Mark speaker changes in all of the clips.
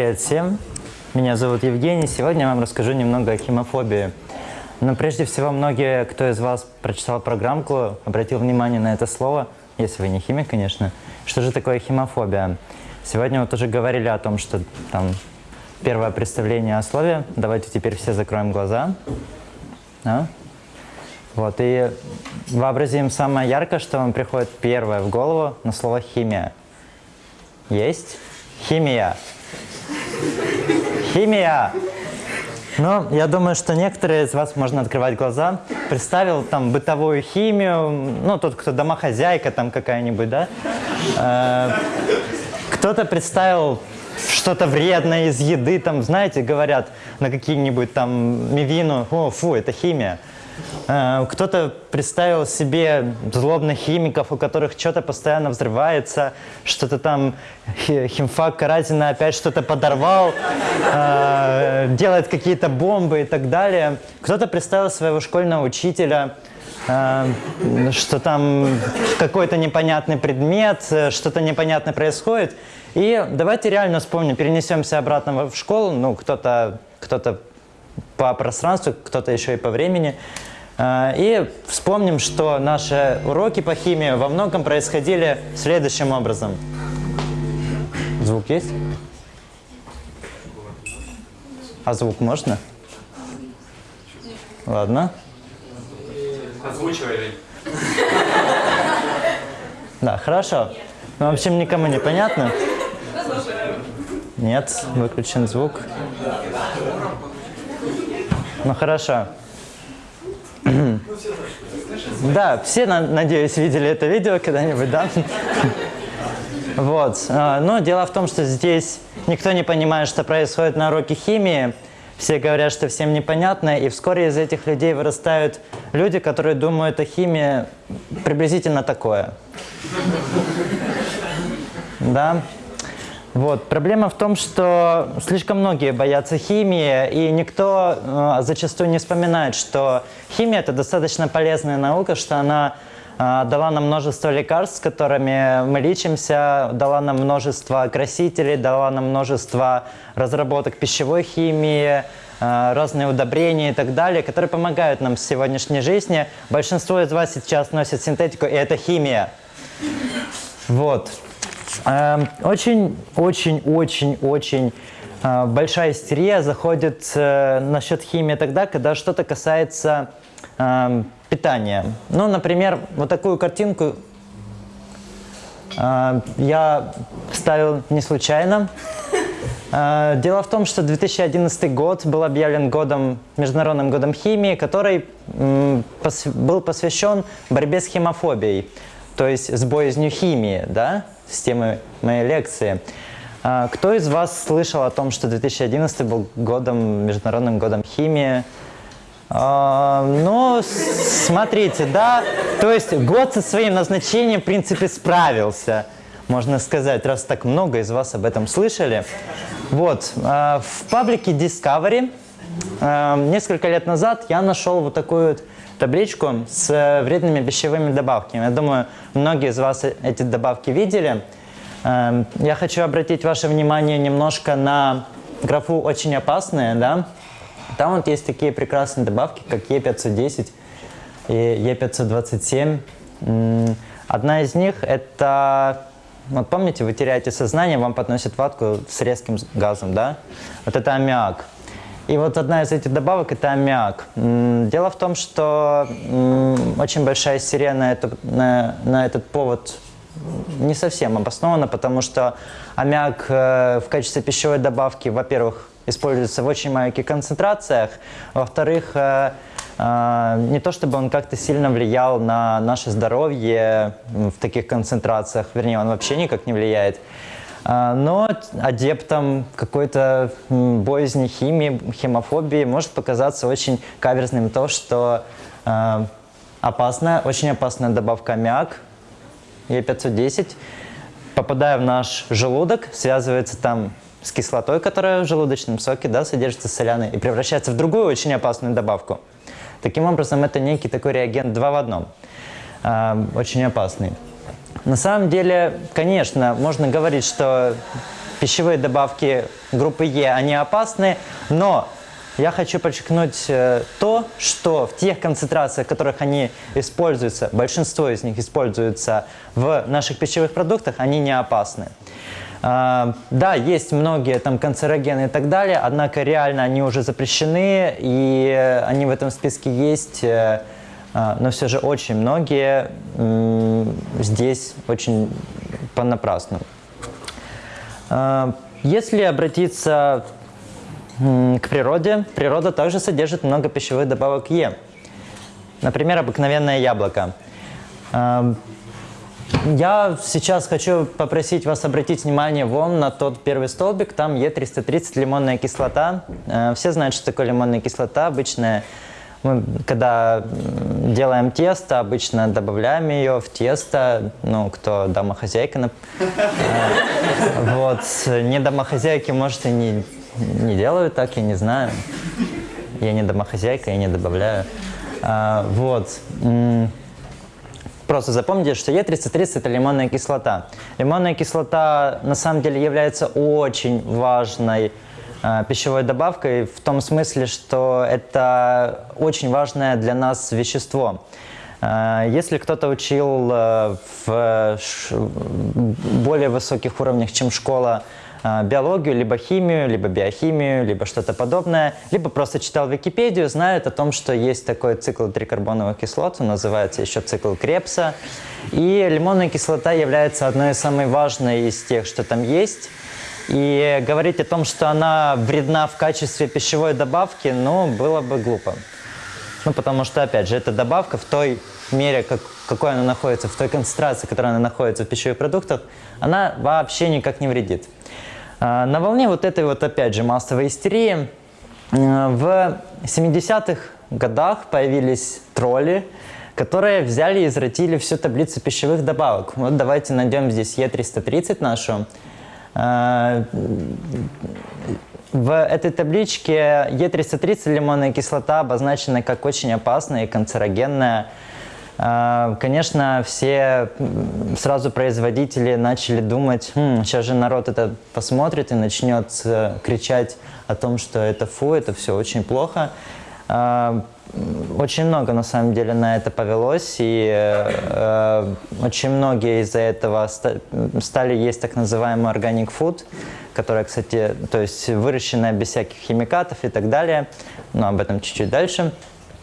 Speaker 1: Привет всем! Меня зовут Евгений. Сегодня я вам расскажу немного о химофобии. Но прежде всего, многие, кто из вас прочитал программку, обратил внимание на это слово, если вы не химик, конечно. Что же такое химофобия? Сегодня вот уже говорили о том, что там первое представление о слове. Давайте теперь все закроем глаза. А? Вот, и вообразим самое яркое, что вам приходит первое в голову на слово «химия». Есть? Химия. Химия. Ну, я думаю, что некоторые из вас можно открывать глаза. Представил там бытовую химию, ну, тот, кто домохозяйка там какая-нибудь, да? Э, Кто-то представил что-то вредное из еды, там, знаете, говорят на какие-нибудь там мивину, о, фу, это химия. Э, Кто-то представил себе злобных химиков, у которых что-то постоянно взрывается, что-то там хи- химфак Каразина опять что-то подорвал, э, делает какие-то бомбы и так далее. Кто-то представил своего школьного учителя, э, что там какой-то непонятный предмет, что-то непонятное происходит. И давайте реально вспомним, перенесемся обратно в школу, ну, кто-то кто по пространству, кто-то еще и по времени. Э, И вспомним, что наши уроки по химии во многом происходили следующим образом. Звук есть? А звук можно? Ладно.
Speaker 2: Озвучивай,
Speaker 1: Да, хорошо. Ну, в общем, никому не понятно? Нет, выключен звук. Ну, хорошо. Да, все, на- надеюсь, видели это видео когда-нибудь, да? Вот. а, Но дело в том, что здесь никто не понимает, что происходит на уроке химии. Все говорят, что всем непонятно, и вскоре из этих людей вырастают люди, которые думают о химии приблизительно такое. Да. Вот. Проблема в том, что слишком многие боятся химии, и никто э, зачастую не вспоминает, что химия – это достаточно полезная наука, что она э, дала нам множество лекарств, с которыми мы лечимся, дала нам множество красителей, дала нам множество разработок пищевой химии, э, разные удобрения и так далее, которые помогают нам в сегодняшней жизни. Большинство из вас сейчас носит синтетику, и это химия. Вот. Эм, Очень, очень, очень, очень э, большая истерия заходит э, насчет химии тогда, когда что-то касается эм, питания. Ну, например, вот такую картинку э, я ставил не случайно. Э, Дело в том, что 2011 год был объявлен годом, Международным годом химии, который был посвящен борьбе с химофобией, то есть с боязнью химии, да, с темой моей лекции. А, Кто из вас слышал о том, что 2011 был годом, Международным годом химии? А, ну, смотрите, да, то есть год со своим назначением, в принципе, справился, можно сказать, раз так много из вас об этом слышали. Вот, а, в паблике Discovery несколько лет назад я нашел вот такую вот табличку с вредными пищевыми добавками. Я думаю, многие из вас эти добавки видели. Эм, Я хочу обратить ваше внимание немножко на графу «Очень опасные», да? Там вот есть такие прекрасные добавки, как Е510 и Е527. М, Одна из них – это, вот помните, вы теряете сознание, вам подносят ватку с резким газом, да? Вот это аммиак. И вот одна из этих добавок – это аммиак. Дело в том, что очень большая истерия на, это- на- на этот повод не совсем обоснована, потому что аммиак э, в качестве пищевой добавки, во-первых, используется в очень маленьких концентрациях, во-вторых, э, э, не то чтобы он как-то сильно влиял на наше здоровье в таких концентрациях, вернее, он вообще никак не влияет. А, Но адептам какой-то боязни химии, химофобии может показаться очень каверзным то, что э, опасная, очень опасная добавка аммиак, Е510, попадая в наш желудок, связывается там с кислотой, которая в желудочном соке да, содержится соляной, и превращается в другую очень опасную добавку. Таким образом, это некий такой реагент два в одном, э, очень опасный. На самом деле, конечно, можно говорить, что пищевые добавки группы Е, они опасны, но я хочу подчеркнуть э, то, что в тех концентрациях, в которых они используются, большинство из них используются в наших пищевых продуктах, они не опасны. А, да, есть многие там канцерогены и так далее, однако реально они уже запрещены, и они в этом списке есть, э, но все же очень многие здесь очень понапрасну. А, если обратиться к природе, природа также содержит много пищевых добавок Е. Например, обыкновенное яблоко. Я сейчас хочу попросить вас обратить внимание вон на тот первый столбик, там Е330 лимонная кислота. Все знают, что такое лимонная кислота. Обычная когда делаем тесто, обычно добавляем ее в тесто, ну, кто домохозяйка. Вот. Не домохозяйки, может, и не, не делают так, я не знаю. Я не домохозяйка, я не добавляю. А, вот. Просто запомните, что Е330 это лимонная кислота. Лимонная кислота на самом деле является очень важной пищевой добавкой в том смысле, что это очень важное для нас вещество. Э, если кто-то учил э, в более высоких уровнях, чем школа, биологию, либо химию, либо биохимию, либо что-то подобное, либо просто читал Википедию, знает о том, что есть такой цикл трикарбоновых кислот, он называется еще цикл Крепса. И лимонная кислота является одной из самых важных из тех, что там есть. И говорить о том, что она вредна в качестве пищевой добавки, ну, было бы глупо. Ну, потому что, опять же, эта добавка в той мере, как, какой она находится, в той концентрации, которая она находится в пищевых продуктах, она вообще никак не вредит. А, на волне вот этой вот, опять же, массовой истерии э, в 70-х годах появились тролли, которые взяли и извратили всю таблицу пищевых добавок. Вот давайте найдем здесь Е330 нашу. А, в этой табличке Е330 лимонная кислота обозначена как очень опасная и канцерогенная а, конечно, все сразу производители начали думать, хм, сейчас же народ это посмотрит и начнет э, кричать о том, что это фу, это все очень плохо. Очень много, на самом деле, на это повелось, и э, э очень многие из-за этого стали есть так называемый organic food, которая, кстати, то есть выращенная без всяких химикатов и так далее, но об этом чуть-чуть дальше.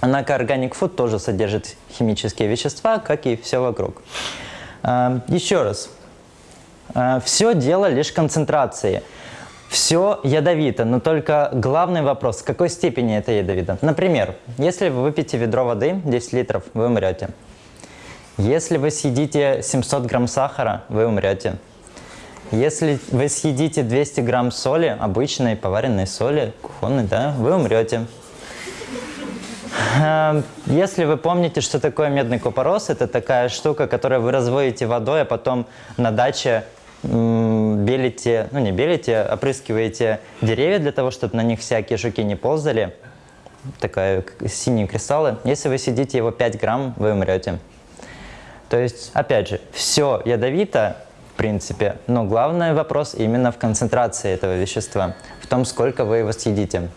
Speaker 1: Однако органик food тоже содержит химические вещества, как и все вокруг. А, еще раз. А, все дело лишь концентрации. Все ядовито, но только главный вопрос, в какой степени это ядовито. Например, если вы выпьете ведро воды, 10 литров, вы умрете. Если вы съедите 700 грамм сахара, вы умрете. Если вы съедите 200 грамм соли, обычной поваренной соли, кухонной, да, вы умрете. Эм, если вы помните, что такое медный купорос, это такая штука, которую вы разводите водой, а потом на даче белите, ну не белите, опрыскиваете деревья для того, чтобы на них всякие жуки не ползали. Такая синие кристаллы. Если вы сидите его 5 грамм, вы умрете. То есть, опять же, все ядовито, в принципе, но главный вопрос именно в концентрации этого вещества, в том, сколько вы его съедите.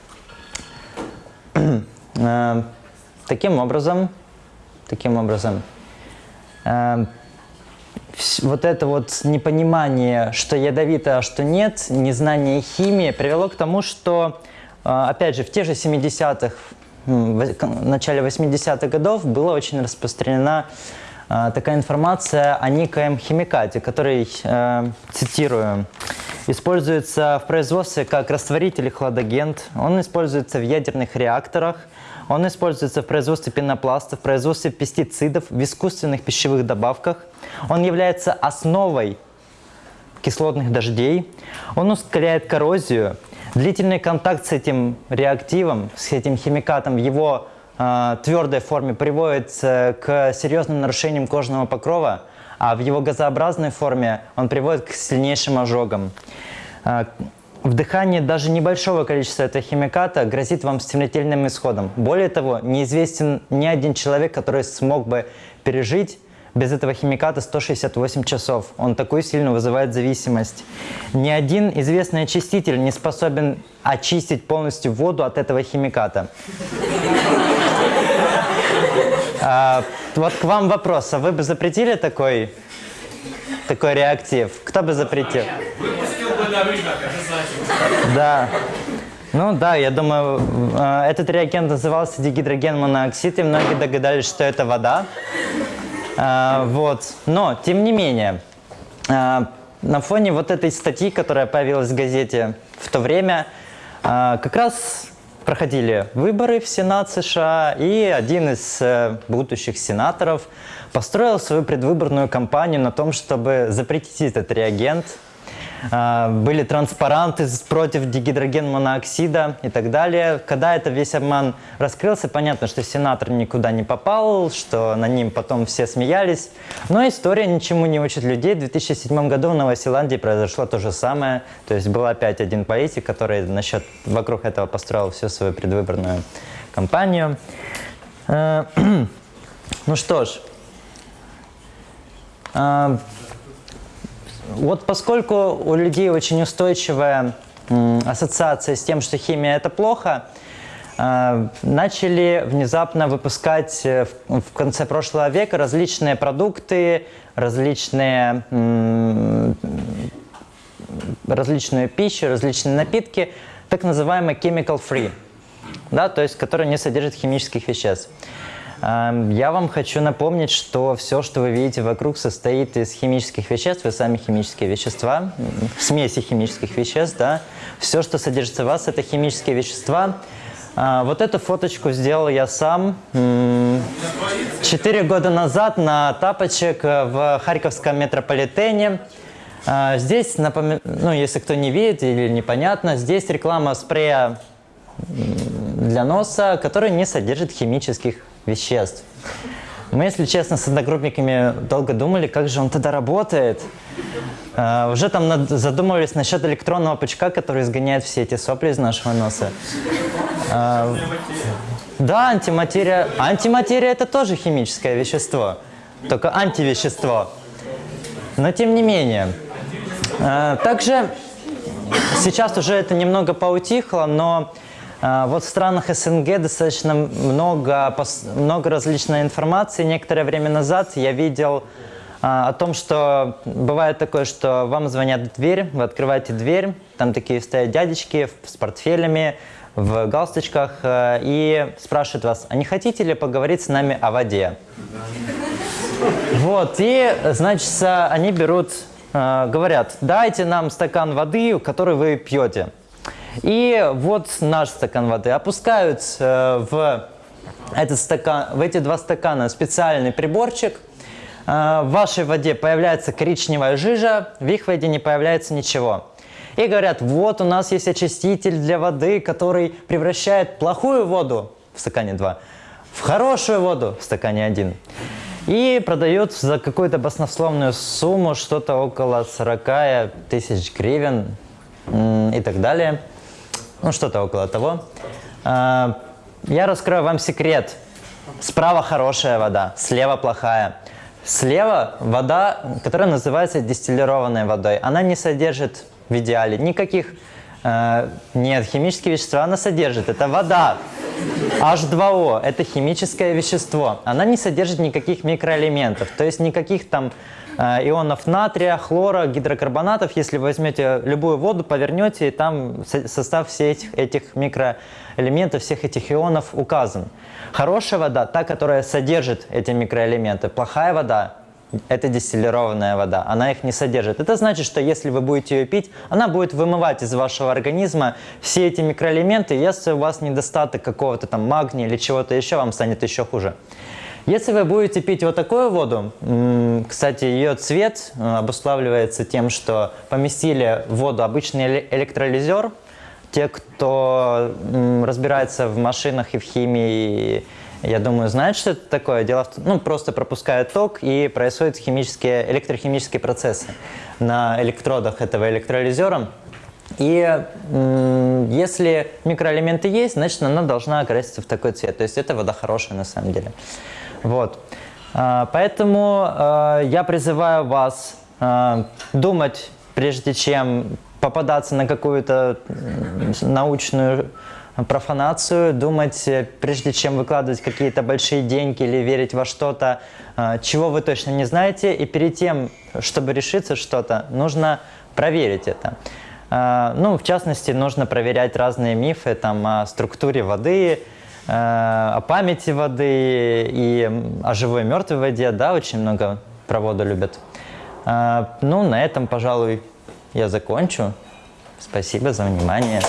Speaker 1: Эм, таким образом, таким образом, э, вот это вот непонимание, что ядовито, а что нет, незнание химии привело к тому, что, э, опять же, в тех же 70-х, в начале 80-х годов была очень распространена э, такая информация о некоем химикате, который, э, цитирую, используется в производстве как растворитель и хладагент. Он используется в ядерных реакторах, он используется в производстве пенопласта, в производстве пестицидов, в искусственных пищевых добавках. Он является основой кислотных дождей. Он ускоряет коррозию. Длительный контакт с этим реактивом, с этим химикатом в его э, твердой форме приводит э, к серьезным нарушениям кожного покрова, а в его газообразной форме он приводит к сильнейшим ожогам. Вдыхание даже небольшого количества этого химиката грозит вам смертельным исходом. Более того, неизвестен ни один человек, который смог бы пережить без этого химиката 168 часов. Он такой сильно вызывает зависимость. Ни один известный очиститель не способен очистить полностью воду от этого химиката. А, вот к вам вопрос. А вы бы запретили такой, такой реактив? Кто бы запретил?
Speaker 2: Выпустил бы на рынок.
Speaker 1: Да. Ну да, я думаю, э, этот реагент назывался дигидроген моноксид, и многие догадались, что это вода. Э, Вот. Но, тем не менее, э, на фоне вот этой статьи, которая появилась в газете в то время, как раз проходили выборы в Сенат США, и один из будущих сенаторов построил свою предвыборную кампанию на том, чтобы запретить этот реагент. А, Были транспаранты против дигидроген-моноксида и так далее. Когда это весь обман раскрылся, понятно, что сенатор никуда не попал, что на ним потом все смеялись. Но история ничему не учит людей. В 2007 году в Новой Зеландии произошло то же самое. То есть был опять один политик, который насчет, вокруг этого построил всю свою предвыборную кампанию. Э, Ну что ж, а, вот поскольку у людей очень устойчивая ассоциация с тем, что химия это плохо, э, начали внезапно выпускать э, в, конце прошлого века различные продукты, различные, различную пищу, различные напитки, так называемые chemical free, да, то есть которые не содержат химических веществ. Эм, Я вам хочу напомнить, что все, что вы видите вокруг, состоит из химических веществ, вы сами химические вещества, смеси химических веществ, да. Все, что содержится в вас, это химические вещества. А, Вот эту фоточку сделал я сам четыре года назад на тапочек э, в Харьковском метрополитене. А, Здесь, напоми- ну, если кто не видит или непонятно, здесь реклама спрея для носа, который не содержит химических веществ. Мы, если честно, с одногруппниками долго думали, как же он тогда работает. А, Уже там над- задумывались насчет электронного пучка, который изгоняет все эти сопли из нашего носа. А, Да, антиматерия. Антиматерия – это тоже химическое вещество, только антивещество. Но тем не менее. А, Также сейчас уже это немного поутихло, но вот в странах СНГ достаточно много, много различной информации. Некоторое время назад я видел а, о том, что бывает такое, что вам звонят в дверь, вы открываете дверь, там такие стоят дядечки с портфелями, в галстучках э, и спрашивают вас, а не хотите ли поговорить с нами о воде? Вот, и, значит, они берут, э, говорят, дайте нам стакан воды, который вы пьете. И вот наш стакан воды опускают э, в, этот стакан, в эти два стакана специальный приборчик. Э, в вашей воде появляется коричневая жижа, в их воде не появляется ничего. И говорят, вот у нас есть очиститель для воды, который превращает плохую воду в стакане 2 в хорошую воду в стакане 1. И продают за какую-то баснословную сумму, что-то около 40 тысяч гривен и так далее. Ну, что-то около того. А, Я раскрою вам секрет. Справа хорошая вода, слева плохая. Слева вода, которая называется дистиллированной водой. Она не содержит в идеале никаких... э, нет, химические вещества она содержит. Это вода. H2O – это химическое вещество. Она не содержит никаких микроэлементов, то есть никаких там э, ионов натрия, хлора, гидрокарбонатов. Если возьмете любую воду, повернете, и там со- состав всех этих, этих микроэлементов, всех этих ионов указан. Хорошая вода – та, которая содержит эти микроэлементы. Плохая вода это дистиллированная вода, она их не содержит. Это значит, что если вы будете ее пить, она будет вымывать из вашего организма все эти микроэлементы, если у вас недостаток какого-то там магния или чего-то еще, вам станет еще хуже. Если вы будете пить вот такую воду, кстати, ее цвет э, обуславливается тем, что поместили в воду обычный эле- электролизер. Те, кто разбирается в машинах и в химии, я думаю, знают, что это такое. Дело в том, ну, просто пропускают ток и происходят химические, электрохимические процессы на электродах этого электролизера. И если микроэлементы есть, значит, она должна окраситься в такой цвет. То есть это вода хорошая на самом деле. Вот. А, Поэтому э, я призываю вас э, думать, прежде чем попадаться на какую-то научную профанацию, думать, э, прежде чем выкладывать какие-то большие деньги или верить во что-то, э, чего вы точно не знаете. И перед тем, чтобы решиться что-то, нужно проверить это. Э, Ну, в частности, нужно проверять разные мифы там, о структуре воды, о памяти воды и о живой и мертвой воде. Да, очень много про воду любят. Ну, на этом, пожалуй, я закончу. Спасибо за внимание.